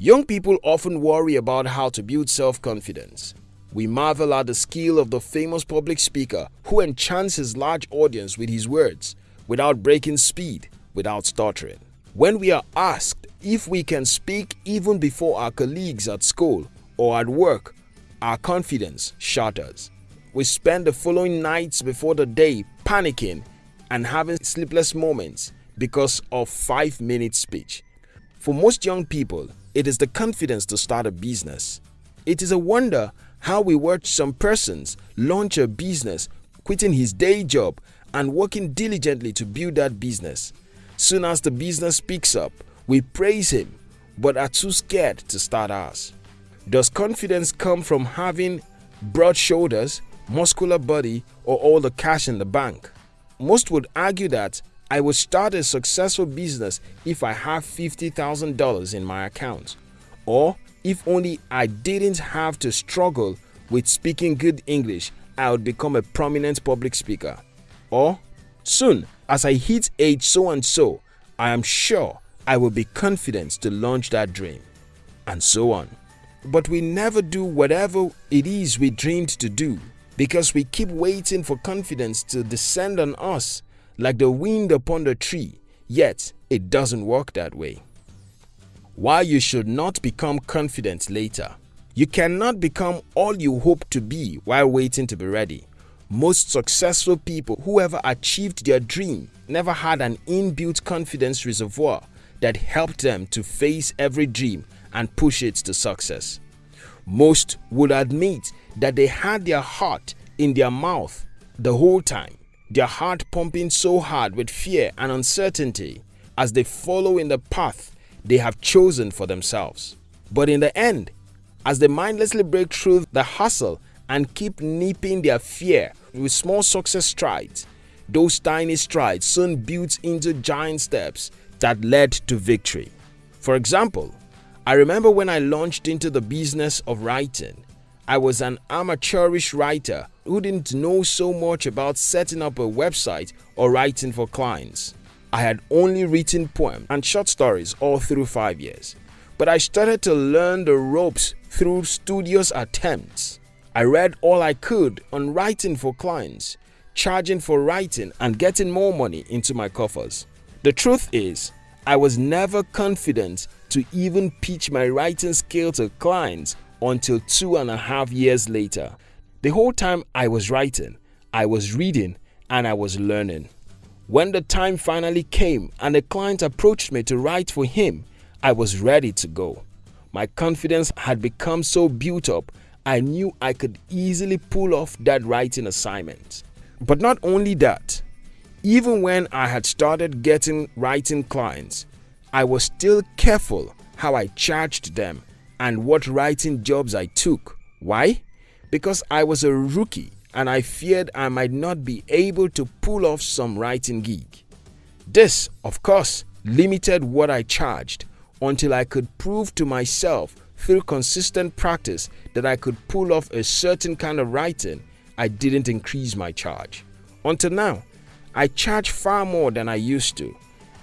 Young people often worry about how to build self-confidence. We marvel at the skill of the famous public speaker who enchants his large audience with his words without breaking speed, without stuttering. When we are asked if we can speak even before our colleagues at school or at work, our confidence shatters. We spend the following nights before the day panicking and having sleepless moments because of 5 minute speech. For most young people, it is the confidence to start a business. It is a wonder how we watch some persons launch a business, quitting his day job and working diligently to build that business. Soon as the business picks up, we praise him but are too scared to start ours. Does confidence come from having broad shoulders, muscular body, or all the cash in the bank? Most would argue that I will start a successful business if I have $50,000 in my account, or if only I didn't have to struggle with speaking good English, I would become a prominent public speaker. Or, soon as I hit age so and so, I am sure I will be confident to launch that dream. And so on. But we never do whatever it is we dreamed to do because we keep waiting for confidence to descend on us like the wind upon the tree, yet it doesn't work that way. Why you should not become confident later. You cannot become all you hope to be while waiting to be ready. Most successful people who ever achieved their dream never had an inbuilt confidence reservoir that helped them to face every dream and push it to success. Most would admit that they had their heart in their mouth the whole time their heart pumping so hard with fear and uncertainty as they follow in the path they have chosen for themselves. But in the end, as they mindlessly break through the hustle and keep nipping their fear with small success strides, those tiny strides soon built into giant steps that led to victory. For example, I remember when I launched into the business of writing, I was an amateurish writer who didn't know so much about setting up a website or writing for clients. I had only written poems and short stories all through 5 years, but I started to learn the ropes through studious attempts. I read all I could on writing for clients, charging for writing and getting more money into my coffers. The truth is, I was never confident to even pitch my writing skill to clients until two and a half years later. The whole time I was writing, I was reading and I was learning. When the time finally came and the client approached me to write for him, I was ready to go. My confidence had become so built up, I knew I could easily pull off that writing assignment. But not only that, even when I had started getting writing clients, I was still careful how I charged them and what writing jobs I took. Why? Because I was a rookie and I feared I might not be able to pull off some writing gig. This, of course, limited what I charged until I could prove to myself through consistent practice that I could pull off a certain kind of writing, I didn't increase my charge. Until now, I charge far more than I used to,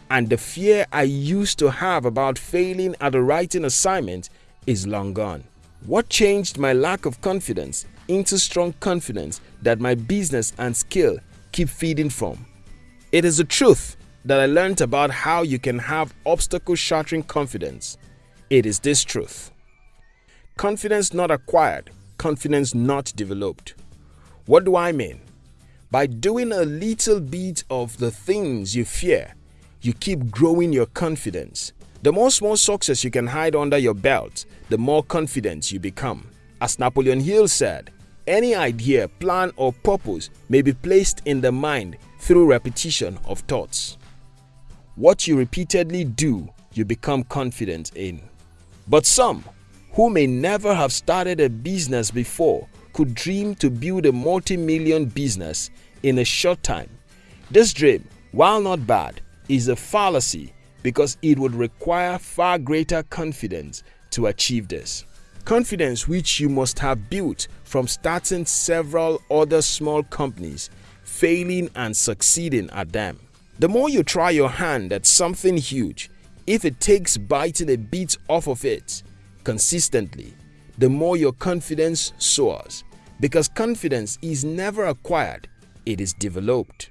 and the fear I used to have about failing at a writing assignment is long gone. What changed my lack of confidence into strong confidence that my business and skill keep feeding from? It is the truth that I learned about how you can have obstacle shattering confidence. It is this truth. Confidence not acquired, confidence not developed. What do I mean? By doing a little bit of the things you fear, you keep growing your confidence. The more small success you can hide under your belt, the more confident you become. As Napoleon Hill said, any idea, plan or purpose may be placed in the mind through repetition of thoughts. What you repeatedly do, you become confident in. But some, who may never have started a business before, could dream to build a multi-million business in a short time. This dream, while not bad, is a fallacy because it would require far greater confidence to achieve this. Confidence which you must have built from starting several other small companies, failing and succeeding at them. The more you try your hand at something huge, if it takes biting a bit off of it consistently, the more your confidence soars. Because confidence is never acquired, it is developed.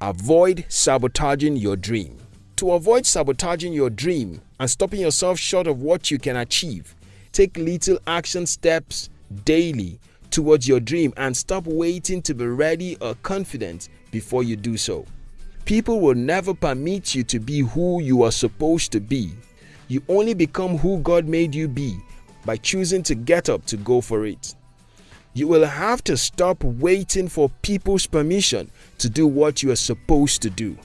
Avoid sabotaging your dream. To avoid sabotaging your dream and stopping yourself short of what you can achieve, take little action steps daily towards your dream and stop waiting to be ready or confident before you do so. People will never permit you to be who you are supposed to be. You only become who God made you be by choosing to get up to go for it. You will have to stop waiting for people's permission to do what you are supposed to do.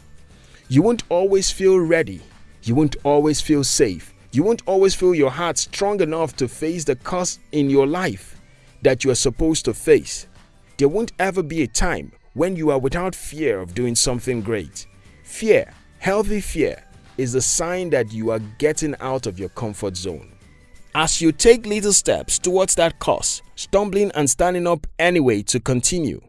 You won't always feel ready. You won't always feel safe. You won't always feel your heart strong enough to face the cost in your life that you are supposed to face. There won't ever be a time when you are without fear of doing something great. Fear, healthy fear, is a sign that you are getting out of your comfort zone. As you take little steps towards that cause, stumbling and standing up anyway to continue,